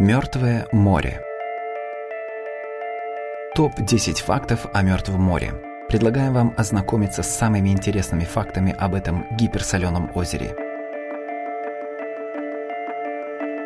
Мертвое море. Топ-10 фактов о Мертвом море. Предлагаем вам ознакомиться с самыми интересными фактами об этом гиперсоленом озере.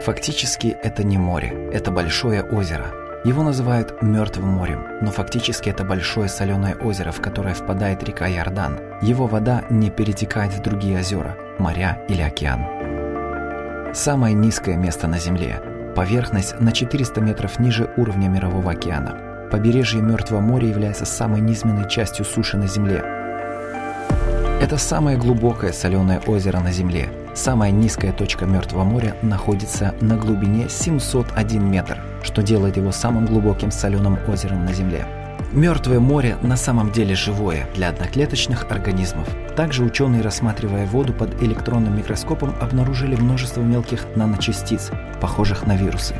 Фактически это не море, это большое озеро. Его называют Мертвым морем, но фактически это большое соленое озеро, в которое впадает река Иордан. Его вода не перетекает в другие озера, моря или океан. Самое низкое место на Земле. Поверхность на 400 метров ниже уровня Мирового океана. Побережье Мертвого моря является самой низменной частью суши на Земле. Это самое глубокое соленое озеро на Земле. Самая низкая точка Мертвого моря находится на глубине 701 метр, что делает его самым глубоким соленым озером на Земле. Мертвое море на самом деле живое для одноклеточных организмов. Также ученые, рассматривая воду под электронным микроскопом, обнаружили множество мелких наночастиц, похожих на вирусы.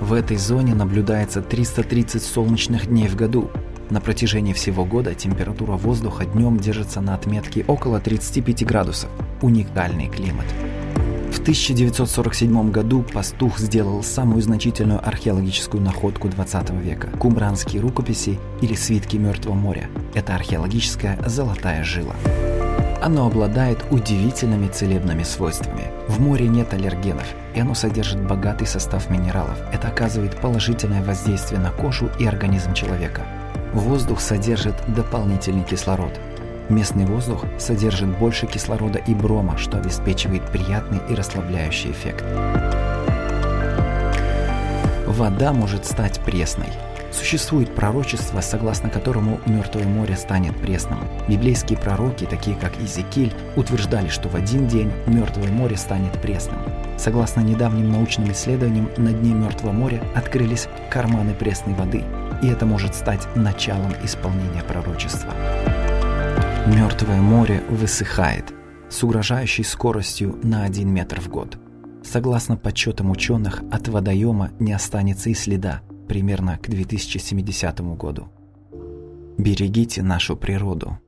В этой зоне наблюдается 330 солнечных дней в году. На протяжении всего года температура воздуха днем держится на отметке около 35 градусов. Уникальный климат. В 1947 году пастух сделал самую значительную археологическую находку 20 века – кумбранские рукописи или свитки Мертвого моря. Это археологическая золотая жила. Оно обладает удивительными целебными свойствами. В море нет аллергенов, и оно содержит богатый состав минералов. Это оказывает положительное воздействие на кожу и организм человека. Воздух содержит дополнительный кислород. Местный воздух содержит больше кислорода и брома, что обеспечивает приятный и расслабляющий эффект. Вода может стать пресной. Существует пророчество, согласно которому Мертвое море станет пресным. Библейские пророки, такие как Изекиль, утверждали, что в один день Мертвое море станет пресным. Согласно недавним научным исследованиям, на дне Мертвого моря открылись карманы пресной воды, и это может стать началом исполнения пророчества. Мертвое море высыхает с угрожающей скоростью на 1 метр в год. Согласно подсчетам ученых, от водоема не останется и следа примерно к 2070 году. Берегите нашу природу.